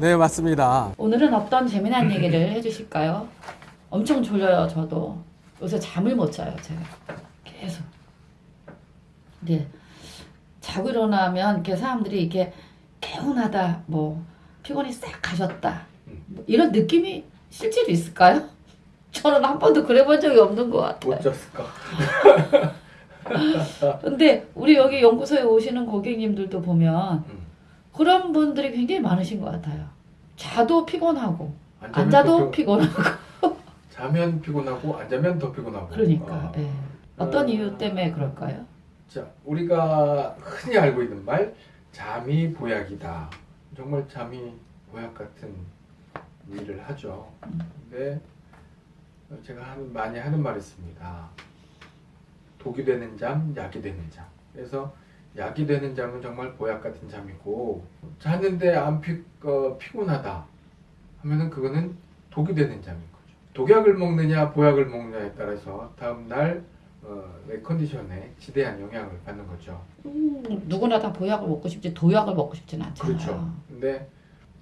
네, 맞습니다. 오늘은 어떤 재미난 얘기를 해주실까요? 엄청 졸려요, 저도. 요새 잠을 못 자요, 제가. 계속. 네. 자고 일어나면 이렇게 사람들이 이렇게 개운하다, 뭐, 피곤이 싹 가셨다. 뭐 이런 느낌이 실제로 있을까요? 저는 한 번도 그래 본 적이 없는 것 같아요. 못 잤을까? 근데 우리 여기 연구소에 오시는 고객님들도 보면 음. 그런 분들이 굉장히 많으신 것 같아요. 자도 피곤하고, 안 자도 더 피- 피곤 하고. 자면 피곤하고 안 자면 더 피곤하고. 그러니까 아. 예. 어떤 어. 이유 때문에 그럴까요? 자, 우리가 흔히 알고 있는 말 잠이 보약이다. 정말 잠이 보약 같은 일을 하죠. 근데 제가 하는, 많이 하는 말이 있습니다. 독이 되는 잠, 약이 되는 잠. 그래서 약이 되는 잠은 정말 보약 같은 잠이고 자는데 안 피, 어, 피곤하다 하면은 그거는 독이 되는 잠인 거죠. 독약을 먹느냐 보약을 먹느냐에 따라서 다음날 어, 내 컨디션에 지대한 영향을 받는 거죠. 음, 누구나 다 보약을 먹고 싶지 도약을 먹고 싶지는 않잖아요. 그렇죠. 근데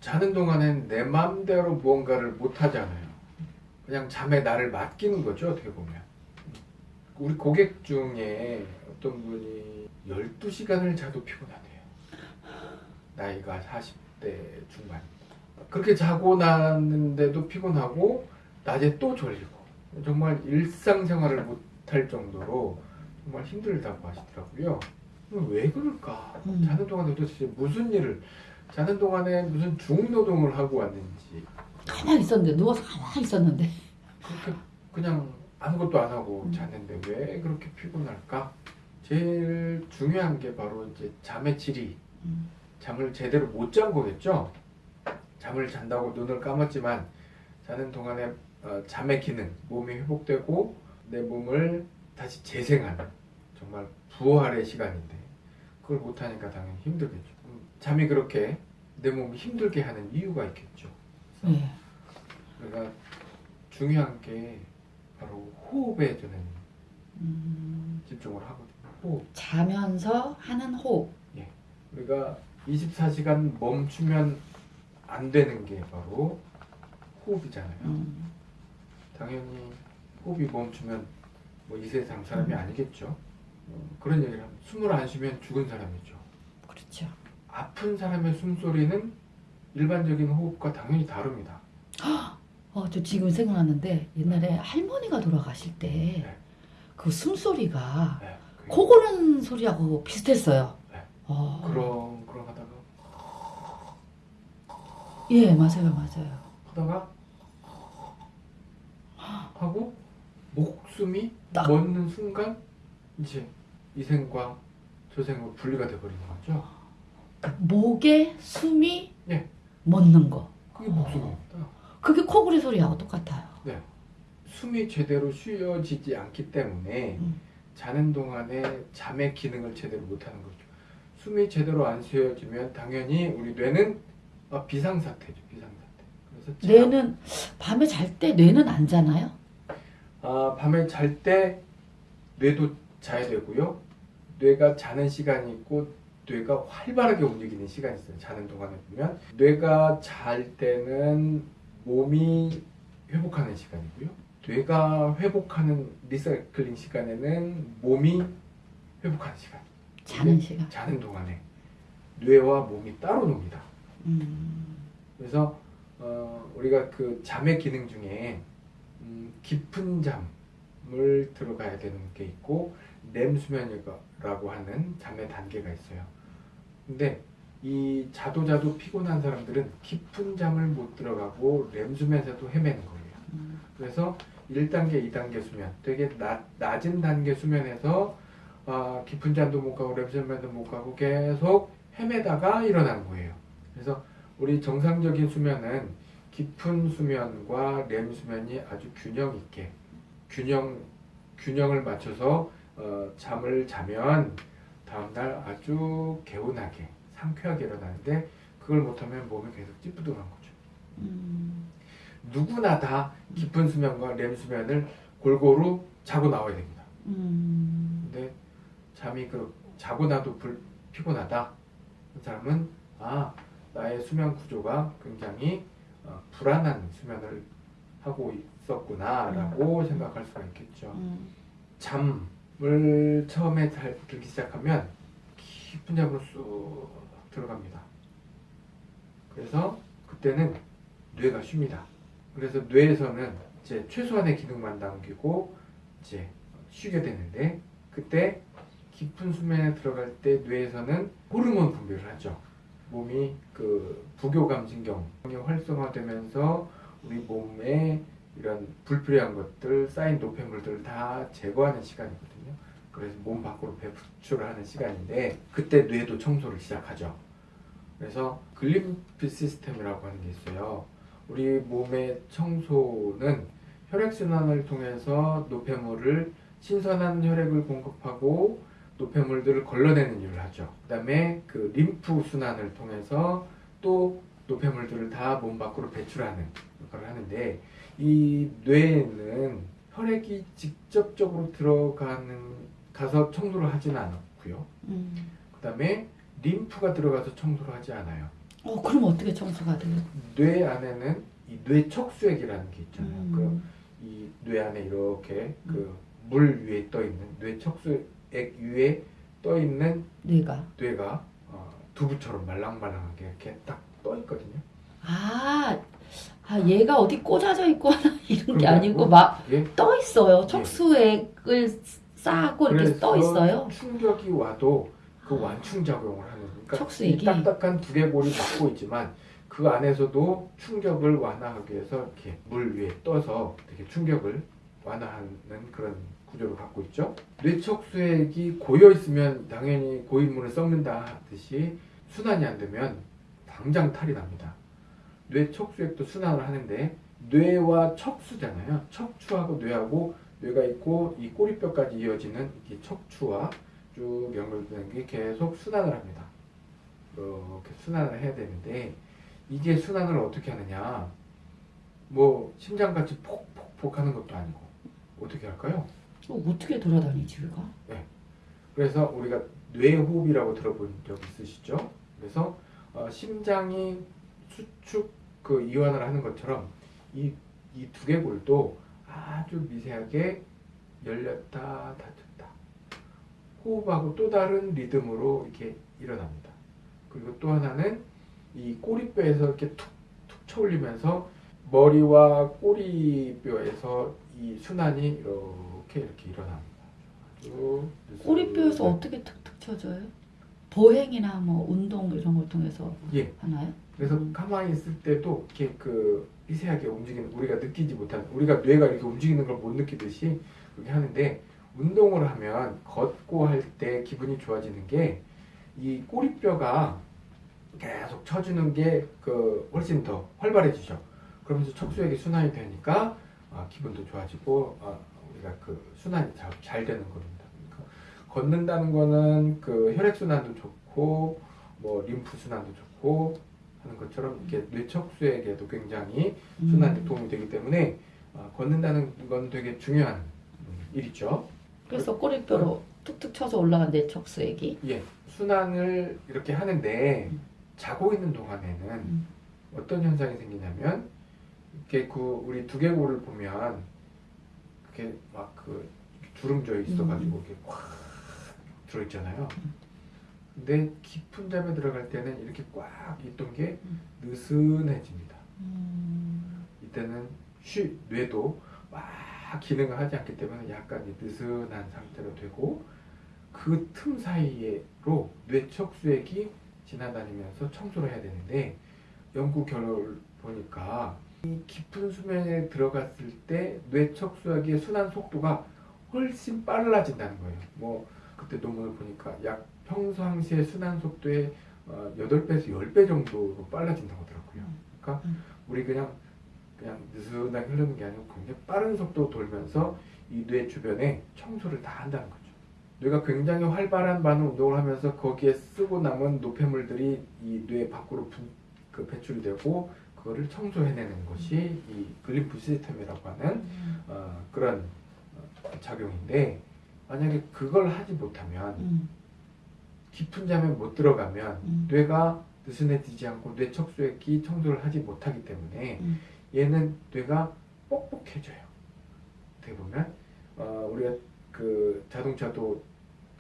자는 동안엔 내 마음대로 무언가를 못 하잖아요. 그냥 잠에 나를 맡기는 거죠, 어떻게 보면. 우리 고객 중에 어떤 분이 12시간을 자도 피곤하대요. 나이가 40대 중반. 그렇게 자고 났는데도 피곤하고, 낮에 또 졸리고, 정말 일상생활을 못할 정도로 정말 힘들다고 하시더라고요. 왜 그럴까? 음. 자는 동안에 도대체 무슨 일을, 자는 동안에 무슨 중노동을 하고 왔는지, 가만히 있었는데 누워서 가만히 있었는데 그렇게 그냥 아무것도 안 하고 음. 잤는데 왜 그렇게 피곤할까? 제일 중요한 게 바로 이제 잠의 질이 음. 잠을 제대로 못 잔 거겠죠. 잠을 잔다고 눈을 감았지만 자는 동안에 어, 잠의 기능, 몸이 회복되고 내 몸을 다시 재생하는 정말 부활의 시간인데 그걸 못 하니까 당연히 힘들겠죠. 음, 잠이 그렇게 내 몸이 힘들게 하는 이유가 있겠죠. 예. 그러니까 중요한 게 바로 호흡에 저는 음, 집중을 하거든요. 호흡. 자면서 하는 호흡. 우리가 24시간 멈추면 안 되는 게 바로 호흡이잖아요. 음, 당연히 호흡이 멈추면 뭐 이 세상 사람이 음. 아니겠죠. 어, 그런 얘기를 하면 숨을 안 쉬면 죽은 사람이죠. 그렇죠. 아픈 사람의 숨소리는 일반적인 호흡과 당연히 다릅니다. 어, 저 지금 생각났는데 옛날에 할머니가 돌아가실 때 네. 그 숨소리가 네, 코 고는 소리하고 비슷했어요. 네. 어, 그런 그런 하다가 예, 맞아요, 맞아요. 하다가 하고 목숨이 딱. 멎는 순간 이제 이 생과 저 생으로 분리가 돼버리는 거죠. 목에 숨이 예. 멎는 거. 그게 목숨입니다. 그게 코골이 소리하고 똑같아요. 숨이 제대로 쉬어지지 않기 때문에 음. 자는 동안에 잠의 기능을 제대로 못하는 거죠. 숨이 제대로 안 쉬어지면 당연히 우리 뇌는 아, 비상사태죠. 비상사태. 그래서 잠- 뇌는 밤에 잘 때 뇌는 안 자나요? 아, 밤에 잘 때 뇌도 자야 되고요. 뇌가 자는 시간이 있고 뇌가 활발하게 움직이는 시간이 있어요. 자는 동안에 보면 뇌가 잘 때는 몸이 회복하는 시간이고요. 뇌가 회복하는 리사이클링 시간에는 몸이 회복하는 시간. 자는 시간. 자는 동안에 뇌와 몸이 따로 놉니다. 음, 그래서 어, 우리가 그 잠의 기능 중에 음, 깊은 잠을 들어가야 되는 게 있고 렘 수면이라고 하는 잠의 단계가 있어요. 근데 이 자도 자도 피곤한 사람들은 깊은 잠을 못 들어가고 렘 수면에서도 헤매는 거예요. 음. 그래서 1단계, 2단계 수면, 되게 낮, 낮은 단계 수면에서 아, 깊은 잠도 못 가고 렘 수면도 못 가고 계속 헤매다가 일어나는 거예요. 그래서 우리 정상적인 수면은 깊은 수면과 렘 수면이 아주 균형 있게 균형 균형을 맞춰서 어, 잠을 자면 다음날 아주 개운하게 상쾌하게 일어나는데 그걸 못하면 몸이 계속 찌뿌둥한 거죠. 음, 누구나 다 깊은 수면과 렘 수면을 골고루 자고 나와야 됩니다. 음, 근데 잠이 그 자고 나도 불, 피곤하다. 그 사람은 아 나의 수면 구조가 굉장히 어, 불안한 수면을 하고 있었구나라고 생각할 수가 있겠죠. 음. 잠을 처음에 잘 들기 시작하면 깊은 잠으로 쑥 들어갑니다. 그래서 그때는 뇌가 쉽니다. 그래서 뇌에서는 이제 최소한의 기능만 남기고 이제 쉬게 되는데 그때 깊은 수면에 들어갈 때 뇌에서는 호르몬 분비를 하죠. 몸이 그 부교감신경이 활성화되면서 우리 몸에 이런 불필요한 것들 쌓인 노폐물들을 다 제거하는 시간이거든요. 그래서 몸 밖으로 배출을 하는 시간인데 그때 뇌도 청소를 시작하죠. 그래서 글림피 시스템이라고 하는 게 있어요. 우리 몸의 청소는 혈액순환을 통해서 노폐물을 신선한 혈액을 공급하고 노폐물들을 걸러내는 일을 하죠. 그 다음에 그 림프 순환을 통해서 또 노폐물들을 다 몸 밖으로 배출하는 역할을 하는데 이 뇌에는 혈액이 직접적으로 들어가는 가서 청소를 하지는 않고요. 음. 그 다음에 림프가 들어가서 청소를 하지 않아요. 어 그럼 어떻게 청소가 돼요? 뇌 안에는 이 뇌척수액이라는 게 있잖아요. 음. 그이 뇌 안에 이렇게 그 물 위에 떠 있는 뇌척수액 위에 떠 있는 뇌가. 뇌가 어, 두부처럼 말랑말랑하게 이렇게 딱 떠 있거든요. 아, 아 얘가 어디 꽂아져 있거나 이런 게 아니고 아니고 막 예. 떠 있어요. 척수액을 싸고 이렇게 그래서 떠 있어요. 충격이 와도 그 완충 작용을 하는 그러니까 척수액이? 이 딱딱한 두개골이 막고 있지만 그 안에서도 충격을 완화하기 위해서 이렇게 물 위에 떠서 되게 충격을 완화하는 그런 구조를 갖고 있죠. 뇌척수액이 고여 있으면 당연히 고인물을 썩는다 하듯이 순환이 안 되면 당장 탈이 납니다. 뇌척수액도 순환을 하는데 뇌와 척수잖아요. 척추하고 뇌하고 뇌가 있고 이 꼬리뼈까지 이어지는 이 척추와 쭉 연결되는 게 계속 순환을 합니다. 이렇게 순환을 해야 되는데 이게 순환을 어떻게 하느냐? 뭐 심장같이 폭폭폭 하는 것도 아니고 어떻게 할까요? 어, 어떻게 돌아다니지 얘가? 그래서 우리가 뇌호흡이라고 들어본 적 있으시죠? 그래서 어, 심장이 수축 그 이완을 하는 것처럼 이 이 두개골도 아주 미세하게 열렸다 닫혔다 호흡하고 또 다른 리듬으로 이렇게 일어납니다. 그리고 또 하나는 이 꼬리뼈에서 이렇게 툭 툭 쳐올리면서 머리와 꼬리뼈에서 이 순환이 이렇게 이렇게 일어납니다. 아주 꼬리뼈에서 네. 어떻게 툭툭 쳐져요? 보행이나 뭐 운동 이런 걸 통해서 예. 하나요? 그래서 음. 가만히 있을 때도 이렇게 그 미세하게 움직이는 우리가 느끼지 못하는 우리가 뇌가 이렇게 움직이는 걸 못 느끼듯이 그렇게 하는데 운동을 하면 걷고 할 때 기분이 좋아지는 게 이 꼬리뼈가 계속 쳐주는 게 그 훨씬 더 활발해지죠. 그러면서 척수액이 순환이 되니까 아, 기분도 좋아지고 아, 우리가 그 순환이 잘, 잘 되는 겁니다. 그러니까 걷는다는 거는 그 혈액 순환도 좋고 뭐 림프 순환도 좋고 하는 것처럼 이게 뇌척수액에도 굉장히 순환에 음. 도움이 되기 때문에 어, 걷는다는 건 되게 중요한 음, 일이죠. 그래서 꼬리뼈로 툭툭 쳐서 올라간 내 척수액이 예, 순환을 이렇게 하는데 음. 자고 있는 동안에는 음. 어떤 현상이 생기냐면 이렇게 그 우리 두개골을 보면 그렇게 막 그 주름져 있어가지고 음. 이렇게 꽉 들어있잖아요. 근데 깊은 잠에 들어갈 때는 이렇게 꽉 있던 게 음. 느슨해집니다. 음. 이때는 쉬 뇌도 막 기능을 하지 않기 때문에 약간 이 느슨한 상태로 되고 그 틈 사이로 뇌척수액이 지나다니면서 청소를 해야 되는데 연구 결과를 보니까 이 깊은 수면에 들어갔을 때 뇌척수액의 순환 속도가 훨씬 빨라진다는 거예요. 뭐 그때 논문을 보니까 약 평상시의 순환 속도의 어, 8배에서 10배 정도로 빨라진다고 하더라고요. 그러니까 음. 우리 그냥 그냥 느슨하게 흐르는 게 아니고 굉장히 빠른 속도로 돌면서 이 뇌 주변에 청소를 다 한다는 거죠. 뇌가 굉장히 활발한 반응 운동을 하면서 거기에 쓰고 남은 노폐물들이 이 뇌 밖으로 분, 그 배출이 되고 그거를 청소해내는 것이 이 글림프 시스템이라고 하는 음. 어, 그런 어, 작용인데 만약에 그걸 하지 못하면 음. 깊은 잠에 못 들어가면 음. 뇌가 느슨해지지 않고 뇌 척수액이 청소를 하지 못하기 때문에 음. 얘는 뇌가 뻑뻑해져요. 어떻게 보면 어, 우리가 그 자동차도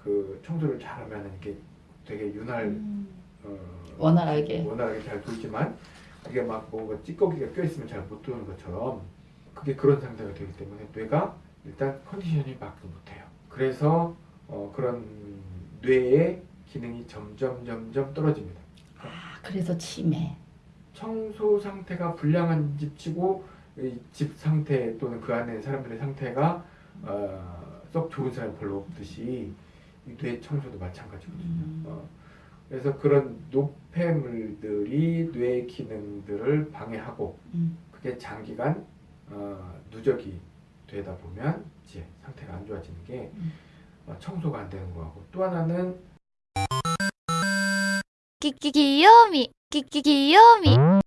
그 청소를 잘하면 이게 되게 윤활 음. 어, 원활하게. 원활하게 잘 돌지만 그게 막 뭔가 찌꺼기가 껴있으면 잘 못 도는 것처럼 그게 그런 상태가 되기 때문에 뇌가 일단 컨디션이 막 못해요. 그래서 어, 그런 뇌의 기능이 점점 점점 떨어집니다. 아, 그래서 치매. 청소 상태가 불량한 집치고 집 상태 또는 그 안에 사람들의 상태가 어, 썩 좋은 사람 별로 없듯이 뇌 청소도 마찬가지거든요. 음. 어, 그래서 그런 노폐물들이 뇌 기능들을 방해하고 음. 그게 장기간 어, 누적이 되다 보면 이제 상태가 안 좋아지는 게 음. 어, 청소가 안 되는 거하고 또 하나는 끼끼기 요미 きききよみ